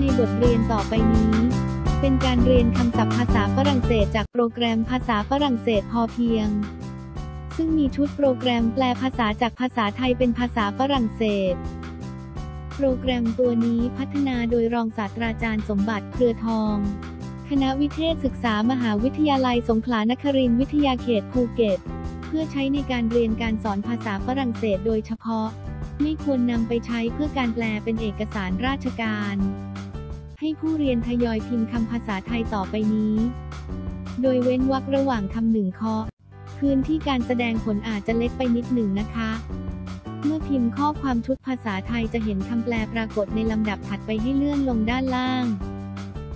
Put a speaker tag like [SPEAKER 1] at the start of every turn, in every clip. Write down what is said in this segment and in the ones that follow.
[SPEAKER 1] ในบทเรียนต่อไปนี้ เป็นการเรียนคำศัพท์ภาษาฝรั่งเศสจากโปรแกรมภาษาฝรั่งเศสพอเพียง ซึ่งมีชุดโปรแกรมแปลภาษาจากภาษาไทยเป็นภาษาฝรั่งเศส โปรแกรมตัวนี้พัฒนาโดยรองศาสตราจารย์สมบัติเครือทอง คณะวิเทศศึกษามหาวิทยาลัยสงขลานครินทร์วิทยาเขตภูเก็ต เพื่อใช้ในการเรียนการสอนภาษาฝรั่งเศสโดยเฉพาะไม่ควรนำไปใช้เพื่อการแปลเป็นเอกสารราชการ ให้ผู้เรียนทยอยพิมพ์คำภาษาไทยต่อไปนี้ โดยเว้นวรรคระหว่างคำหนึ่งข้อพื้นที่การแสดงผลอาจจะเล็กไปนิดหนึ่งนะคะ เมื่อพิมพ์ข้อความชุดภาษาไทยจะเห็นคำแปลปรากฏในลำดับถัดไปให้เลื่อนลงด้านล่าง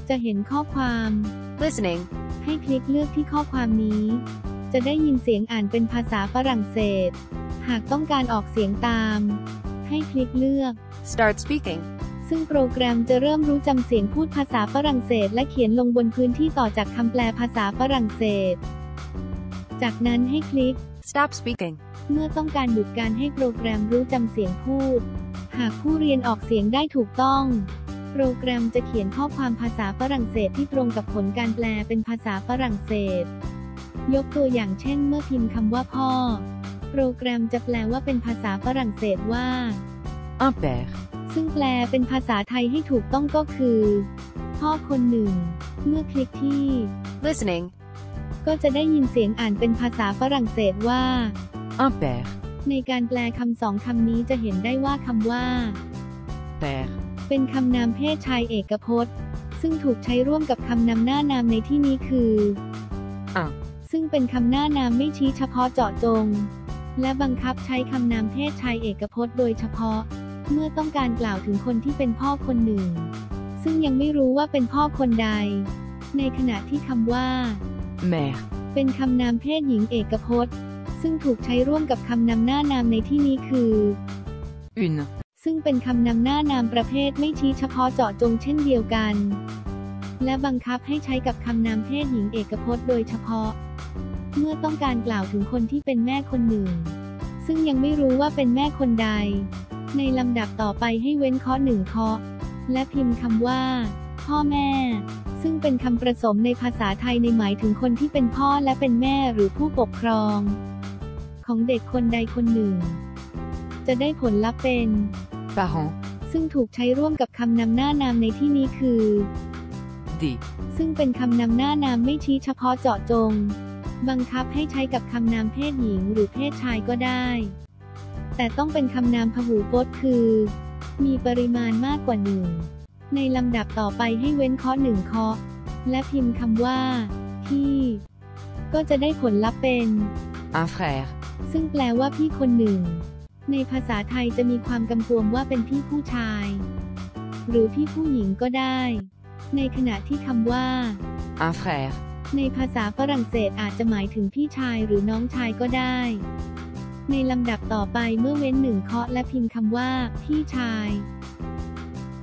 [SPEAKER 1] จะเห็นข้อความ
[SPEAKER 2] listening,
[SPEAKER 1] ให้คลิกเลือกที่ข้อความนี้ จะได้ยินเสียงอ่านเป็นภาษาฝรั่งเศส หากต้องการออกเสียงตาม ให้คลิกเลือก
[SPEAKER 2] start speaking,
[SPEAKER 1] ซึ่งโปรแกรมจะเริ่มรู้จำเสียงพูดภาษาฝรั่งเศส และเขียนลงบนพื้นที่ต่อจากคำแปลภาษาฝรั่งเศส จากนั้นให้คลิก
[SPEAKER 2] stop speaking,
[SPEAKER 1] เมื่อต้องการหยุดการให้โปรแกรมรู้จำเสียงพูด หากผู้เรียนออกเสียงได้ถูกต้อง โปรแกรมจะเขียนข้อความภาษาฝรั่งเศสที่ตรงกับผลการแปลเป็นภาษาฝรั่งเศส ยกตัวอย่างเช่น เมื่อพิมพ์คำว่าพ่อ โปรแกรมจะแปลว่าเป็นภาษาฝรั่งเศสว่า
[SPEAKER 2] un père,
[SPEAKER 1] ซึ่งแปลเป็นภาษาไทยให้ถูกต้องก็คือ พ่อคนหนึ่ง เมื่อคลิกที่
[SPEAKER 2] listening,
[SPEAKER 1] ก็จะได้ยินเสียงอ่านเป็นภาษาฝรั่งเศสว่า
[SPEAKER 2] un père,
[SPEAKER 1] ในการแปลคำสองคำนี้จะเห็นได้ว่าคำว่า
[SPEAKER 2] père,
[SPEAKER 1] เป็นคำนามเพศชายเอกพจน์ ซึ่งถูกใช้ร่วมกับคำนำหน้านามในที่นี้คือ
[SPEAKER 2] un,
[SPEAKER 1] ซึ่งเป็นคำหน้านามไม่ชี้เฉพาะเจาะจง และบังคับใช้คำนามเพศชายเอกพจน์โดยเฉพาะ เมื่อต้องการกล่าวถึงคนที่เป็นพ่อคนหนึ่ง ซึ่งยังไม่รู้ว่าเป็นพ่อคนใด ในขณะที่คำว่า
[SPEAKER 2] mère,
[SPEAKER 1] เป็นคำนามเพศหญิงเอกพจน์ ซึ่งถูกใช้ร่วมกับคำนำหน้านามในที่นี้คือ
[SPEAKER 2] une,
[SPEAKER 1] ซึ่งเป็นคำนำหน้านามประเภทไม่ชี้เฉพาะเจาะจงเช่นเดียวกัน และบังคับให้ใช้กับคำนามเพศหญิงเอกพจน์โดยเฉพาะ เมื่อต้องการกล่าวถึงคนที่เป็นแม่คนหนึ่ง ซึ่งยังไม่รู้ว่าเป็นแม่คนใด ในลำดับต่อไปให้เว้นข้อหนึ่งข้อและพิมพ์คำว่า พ่อแม่ ซึ่งเป็นคำประสมในภาษาไทยในหมายถึงคนที่เป็นพ่อและเป็นแม่หรือผู้ปกครอง ของเด็กคนใดคนหนึ่ง จะได้ผลลัพธ์เป็น
[SPEAKER 2] parent,
[SPEAKER 1] ซึ่งถูกใช้ร่วมกับคำนำหน้านามในที่นี้คือ
[SPEAKER 2] des,
[SPEAKER 1] ซึ่งเป็นคำนำหน้านามไม่ชี้เฉพาะเจาะจง บังคับให้ใช้กับคำนามเพศหญิงหรือเพศชายก็ได้ แต่ต้องเป็นคำนามพหูพจน์คือ มีปริมาณมากกว่าหนึ่ง ในลำดับต่อไปให้เว้นข้อหนึ่งข้อและพิมพ์คำว่า พี่ ก็จะได้ผลลัพธ์เป็น
[SPEAKER 2] un frère,
[SPEAKER 1] ซึ่งแปลว่าพี่คนหนึ่ง ในภาษาไทยจะมีความกำกวมว่าเป็นพี่ผู้ชาย หรือพี่ผู้หญิงก็ได้ ในขณะที่คำว่า
[SPEAKER 2] un frère,
[SPEAKER 1] ในภาษาฝรั่งเศสอาจจะหมายถึงพี่ชายหรือน้องชายก็ได้ ในลำดับต่อไปเมื่อเว้นหนึ่งเคาะและพิมพ์คำว่า พี่ชาย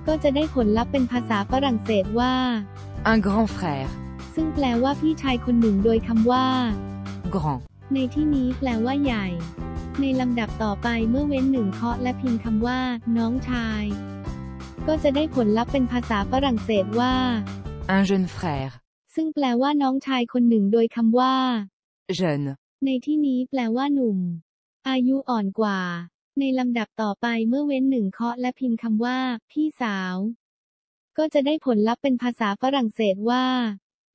[SPEAKER 1] ก็จะได้ผลลัพธ์เป็นภาษาฝรั่งเศสว่า
[SPEAKER 2] un grand frère,
[SPEAKER 1] ซึ่งแปลว่าพี่ชายคนหนึ่งโดยคำว่า
[SPEAKER 2] grand,
[SPEAKER 1] ในที่นี้แปลว่าใหญ่ ในลำดับต่อไปเมื่อเว้นหนึ่งเคาะและพิมพ์คำว่า น้องชาย ก็จะได้ผลลัพธ์เป็นภาษาฝรั่งเศสว่า
[SPEAKER 2] un jeune frère,
[SPEAKER 1] ซึ่งแปลว่าน้องชายคนหนึ่งโดยคำว่า
[SPEAKER 2] jeune,
[SPEAKER 1] ในที่นี้แปลว่าหนุ่ม อายุอ่อนกว่า ในลำดับต่อไปเมื่อเว้นหนึ่งเคาะและพิมพ์คำว่า พี่สาว ก็จะได้ผลลัพธ์เป็นภาษาฝรั่งเศสว่า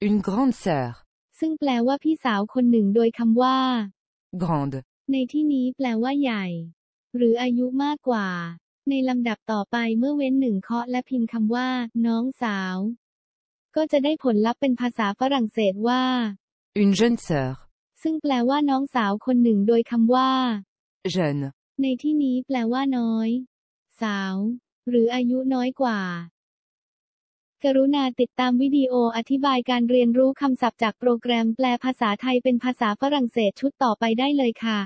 [SPEAKER 2] une grande sœur,
[SPEAKER 1] ซึ่งแปลว่าพี่สาวคนหนึ่งโดยคำว่า
[SPEAKER 2] grande,
[SPEAKER 1] ในที่นี้แปลว่าใหญ่ หรืออายุมากกว่า ในลำดับต่อไปเมื่อเว้นหนึ่งเคาะและพิมพ์คำว่า น้องสาว ก็จะได้ผลลัพธ์เป็นภาษาฝรั่งเศสว่า
[SPEAKER 2] une jeune sœur,
[SPEAKER 1] ซึ่งแปลว่าน้องสาวคนหนึ่งโดยคำว่า
[SPEAKER 2] jeune,
[SPEAKER 1] ในที่นี้แปลว่าน้อย สาว หรืออายุน้อยกว่า กรุณาติดตามวิดีโออธิบายการเรียนรู้คำศัพท์จากโปรแกรมแปลภาษาไทยเป็นภาษาฝรั่งเศสชุดต่อไปได้เลยค่ะ